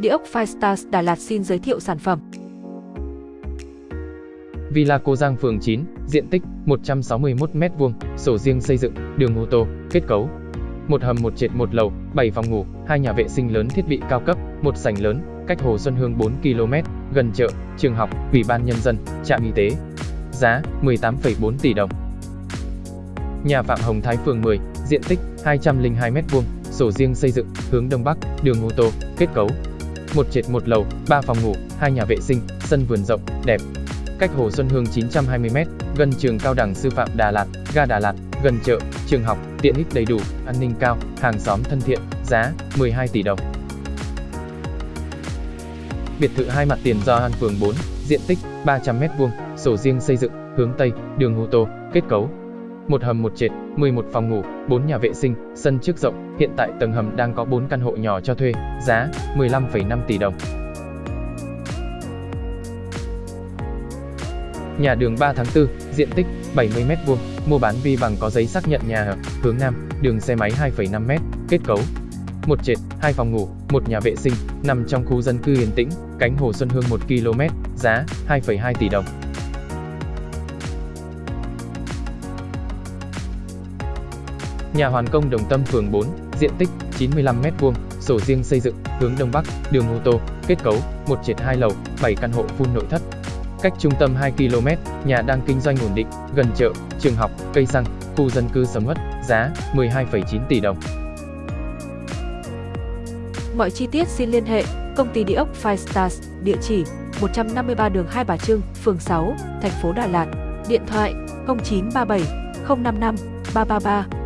Địa ốc Firestars Đà Lạt xin giới thiệu sản phẩm. Villa Cô Giang phường 9, diện tích 161m2, sổ riêng xây dựng, đường ô tô, kết cấu. Một hầm một trệt một lầu, 7 phòng ngủ, hai nhà vệ sinh lớn thiết bị cao cấp, một sảnh lớn, cách Hồ Xuân Hương 4 km, gần chợ, trường học, ủy ban nhân dân, trạm y tế. Giá 18,4 tỷ đồng. Nhà Phạm Hồng Thái phường 10, diện tích 202m2, sổ riêng xây dựng, hướng đông bắc, đường ô tô, kết cấu. Một trệt một lầu, 3 phòng ngủ, hai nhà vệ sinh, sân vườn rộng, đẹp. Cách Hồ Xuân Hương 920m, gần trường cao đẳng sư phạm Đà Lạt, ga Đà Lạt, gần chợ, trường học, tiện ích đầy đủ, an ninh cao, hàng xóm thân thiện, giá 12 tỷ đồng. Biệt thự hai mặt tiền do An phường 4, diện tích 300m2, sổ riêng xây dựng, hướng Tây, đường ô tô, kết cấu. Một hầm một trệt, 11 phòng ngủ, 4 nhà vệ sinh, sân trước rộng, hiện tại tầng hầm đang có 4 căn hộ nhỏ cho thuê, giá 15,5 tỷ đồng. Nhà đường 3 tháng 4, diện tích 70m2, mua bán vi bằng có giấy xác nhận nhà ở, hướng Nam, đường xe máy 2,5m, kết cấu. Một trệt, hai phòng ngủ, một nhà vệ sinh, nằm trong khu dân cư yên tĩnh, cánh Hồ Xuân Hương 1 km, giá 2,2 tỷ đồng. Nhà Hoàn Công Đồng Tâm phường 4, diện tích 95m2, sổ riêng xây dựng, hướng Đông Bắc, đường ô tô, kết cấu, một trệt hai lầu, 7 căn hộ full nội thất. Cách trung tâm 2 km, nhà đang kinh doanh ổn định, gần chợ, trường học, cây xăng, khu dân cư sầm uất, giá 12,9 tỷ đồng. Mọi chi tiết xin liên hệ công ty địa ốc Five Stars, địa chỉ 153 đường Hai Bà Trưng, phường 6, thành phố Đà Lạt, điện thoại 0937 055 333